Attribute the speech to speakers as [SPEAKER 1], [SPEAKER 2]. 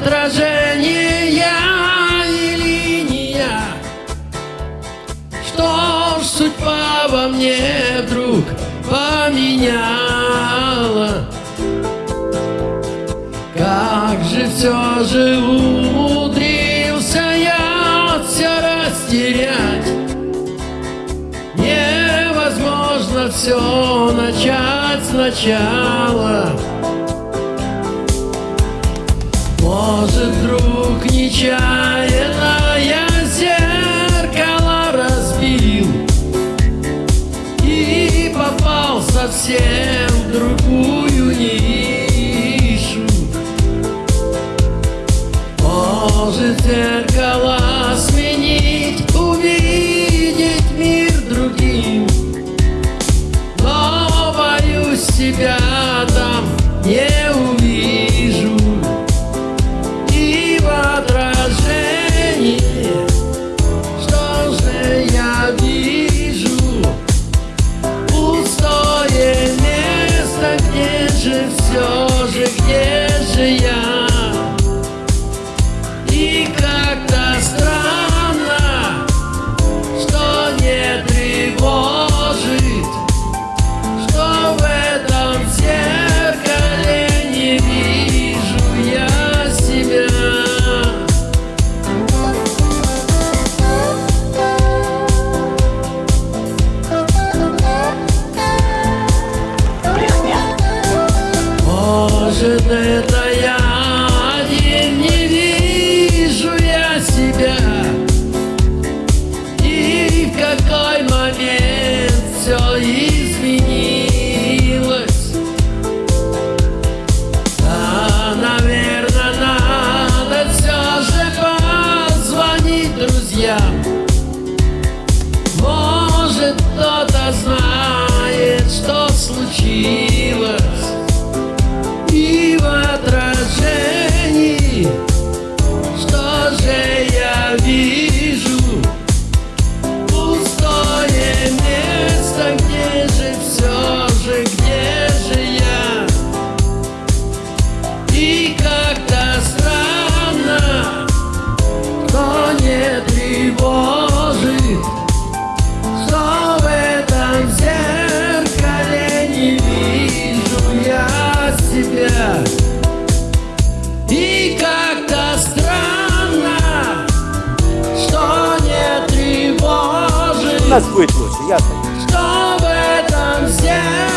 [SPEAKER 1] отражение и линия. Что ж судьба во мне вдруг поменяла? Как же все же умудрился я все растерять? Невозможно все начать сначала. Может, вдруг нечаянно я зеркало разбил И попал совсем в другую нишу? Может, зеркало сменить, увидеть мир другим? Но боюсь себя там не Может, это я один не вижу я себя. И в какой момент все изменилось? Да, наверное, надо все же позвонить друзьям. Может, кто-то знает, себя И как-то странно, что не тревожит
[SPEAKER 2] У нас будет лучше, ясно?
[SPEAKER 1] Что в этом зеркале